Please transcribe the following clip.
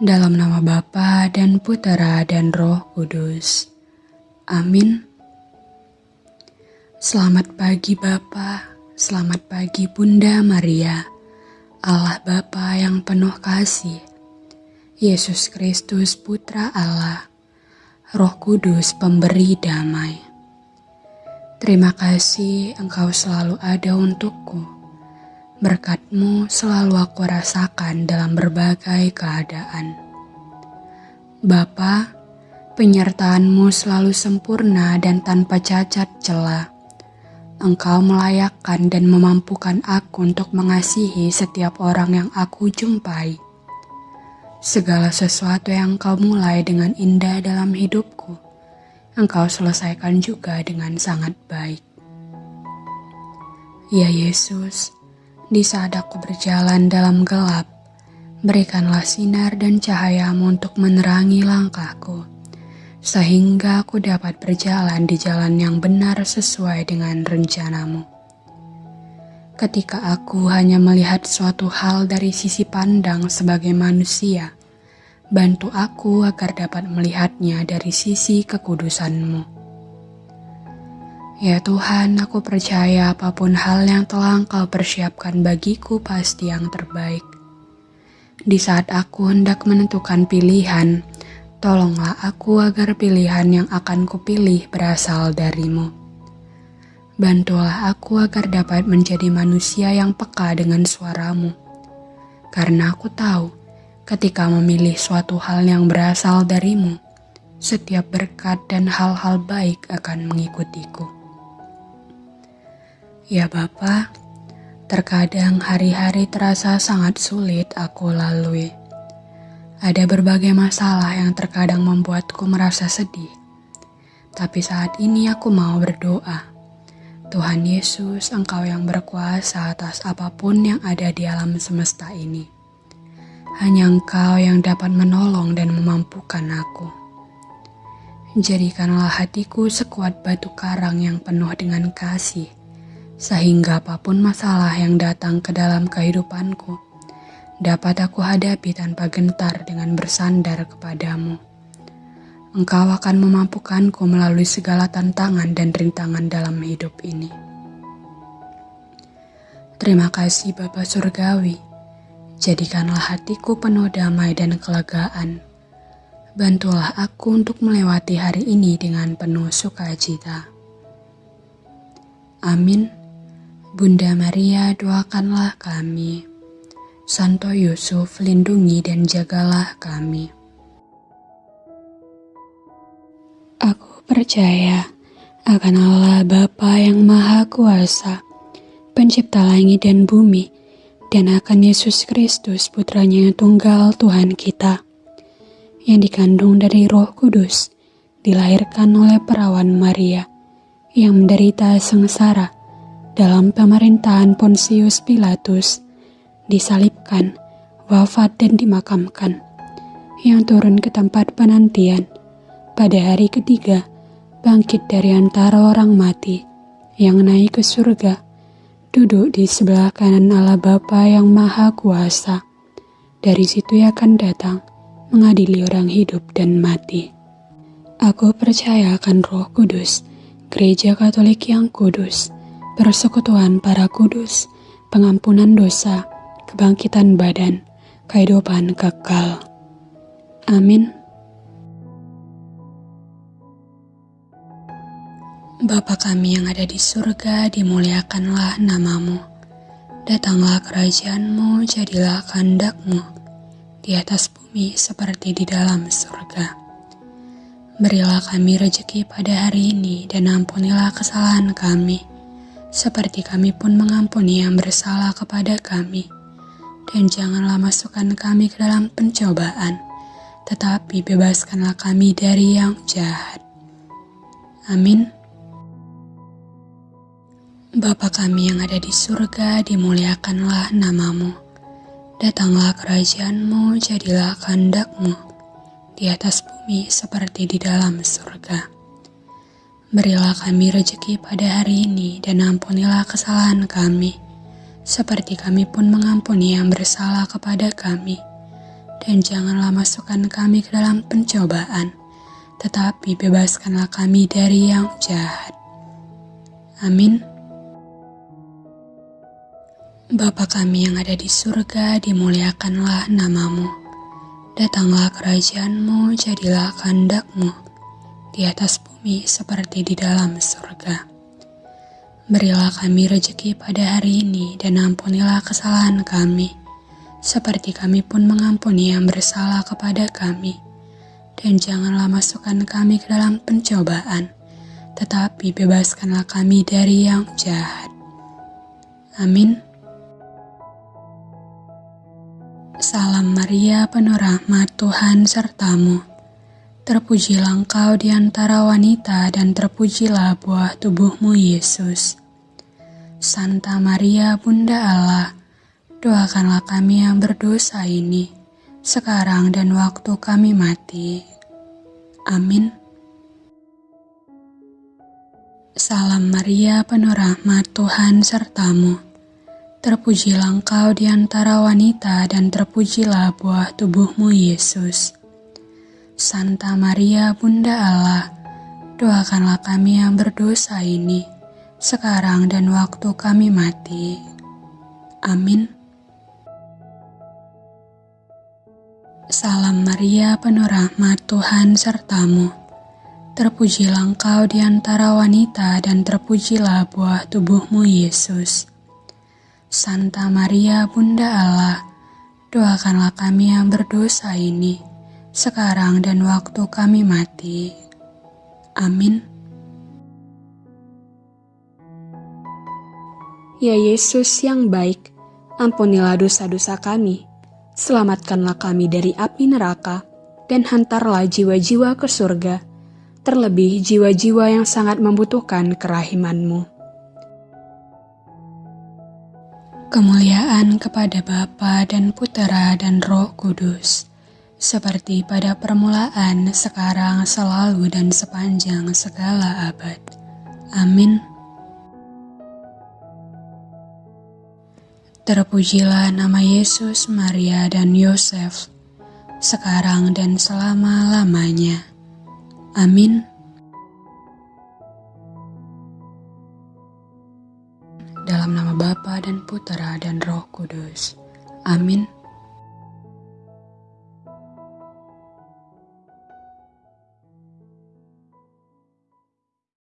Dalam nama Bapa dan Putera dan Roh Kudus. Amin. Selamat pagi Bapa, selamat pagi Bunda Maria, Allah Bapa yang penuh kasih, Yesus Kristus Putra Allah, Roh Kudus pemberi damai. Terima kasih Engkau selalu ada untukku Berkatmu selalu aku rasakan dalam berbagai keadaan. Bapa, penyertaanmu selalu sempurna dan tanpa cacat celah. Engkau melayakkan dan memampukan aku untuk mengasihi setiap orang yang aku jumpai. Segala sesuatu yang engkau mulai dengan indah dalam hidupku, engkau selesaikan juga dengan sangat baik. Ya Yesus, di saat aku berjalan dalam gelap, berikanlah sinar dan cahayamu untuk menerangi langkahku, sehingga aku dapat berjalan di jalan yang benar sesuai dengan rencanamu. Ketika aku hanya melihat suatu hal dari sisi pandang sebagai manusia, bantu aku agar dapat melihatnya dari sisi kekudusanmu. Ya Tuhan, aku percaya apa pun hal yang telah Engkau persiapkan bagiku pasti yang terbaik. Di saat aku hendak menentukan pilihan, tolonglah aku agar pilihan yang akan kupilih berasal darimu. Bantulah aku agar dapat menjadi manusia yang peka dengan suaramu. Karena aku tahu, ketika memilih suatu hal yang berasal darimu, setiap berkat dan hal-hal baik akan mengikutiku. Ya Bapak, terkadang hari-hari terasa sangat sulit aku lalui. Ada berbagai masalah yang terkadang membuatku merasa sedih. Tapi saat ini aku mau berdoa. Tuhan Yesus, Engkau yang berkuasa atas apa pun yang ada di alam semesta ini. Hanya Engkau yang dapat menolong dan memampukan aku. Jadikanlah hatiku sekuat batu karang yang penuh dengan kasih sehingga apa pun masalah yang datang ke dalam kehidupanku dapat aku hadapi tanpa gentar dengan bersandar kepadamu. Engkau akan memampukanku melalui segala tantangan dan rintangan dalam hidup ini. Terima kasih Bapa Surgawi, jadikanlah hatiku penuh damai dan kelegaan. Bantulah aku untuk melewati hari ini dengan penuh sukacita. Amin. Bunda Maria doakanlah kami. Santo Yusuf lindungi dan jagalah kami. Aku percaya akan Allah Bapa yang Maha Kuasa, pencipta langit dan bumi, dan akan Yesus Kristus putranya yang tunggal Tuhan kita, yang dikandung dari roh kudus, dilahirkan oleh perawan Maria, yang menderita sengsara, dalam pemerintahan Pontius Pilatus, disalibkan, wafat dan dimakamkan, yang turun ke tempat penantian pada hari ketiga, bangkit dari antara orang mati, yang naik ke surga, duduk di sebelah kanan Allah Bapa yang Maha Kuasa. Dari situ ia akan datang, mengadili orang hidup dan mati. Aku percaya akan roh kudus, gereja katolik yang kudus, persekutuan para kudus, pengampunan dosa, kebangkitan badan, kehidupan kekal. Amin. Bapa kami yang ada di surga, dimuliakanlah namamu. Datanglah kerajaanmu, jadilah kehendakmu, di atas bumi seperti di dalam surga. Berilah kami rejeki pada hari ini, dan ampunilah kesalahan kami, seperti kami pun mengampuni yang bersalah kepada kami. Dan janganlah masukkan kami ke dalam pencobaan, tetapi bebaskanlah kami dari yang jahat. Amin. Bapa kami yang ada di surga, dimuliakanlah namamu. Datanglah kerajaanmu, jadilah kehendakmu, di atas bumi seperti di dalam surga. Berilah kami rejeki pada hari ini dan ampunilah kesalahan kami, seperti kami pun mengampuni yang bersalah kepada kami. dan janganlah masukkan kami ke dalam pencobaan, tetapi bebaskanlah kami dari yang jahat. Amin. Bapa kami yang ada di surga, dimuliakanlah namamu. Datanglah kerajaanmu, jadilah kehendakmu, di atas bumi seperti di dalam surga. Berilah kami rejeki pada hari ini dan ampunilah kesalahan kami, seperti kami pun mengampuni yang bersalah kepada kami. Dan janganlah masukkan kami ke dalam pencobaan, tetapi bebaskanlah kami dari yang jahat. Amin. Salam Maria, penuh rahmat Tuhan sertamu. Terpujilah engkau di antara wanita dan terpujilah buah tubuhmu Yesus. Santa Maria, Bunda Allah, Doakanlah kami yang berdosa ini, sekarang dan waktu kami mati. Amin. Salam Maria, penuh rahmat Tuhan sertamu. Terpujilah engkau di antara wanita dan terpujilah buah tubuhmu Yesus. Santa Maria, Bunda Allah, doakanlah kami yang berdosa ini, sekarang dan waktu kami mati. Amin. Salam Maria, penuh rahmat Tuhan sertamu. Terpujilah engkau di antara wanita dan terpujilah buah tubuhmu Yesus. Santa Maria, Bunda Allah, doakanlah kami yang berdosa ini, sekarang dan waktu kami mati. Amin. Ya Yesus yang baik, ampunilah dosa-dosa kami selamatkanlah kami dari api neraka, dan hantarlah jiwa-jiwa ke surga, terlebih jiwa-jiwa yang sangat membutuhkan kerahimanmu. Kemuliaan kepada Bapa dan Putera dan Roh Kudus, seperti pada permulaan, sekarang, selalu, dan sepanjang segala abad. Amin. Terpujilah nama Yesus, Maria, dan Yosef, sekarang dan selama-lamanya. Amin. Dalam nama Bapa dan Putera dan Roh Kudus. Amin.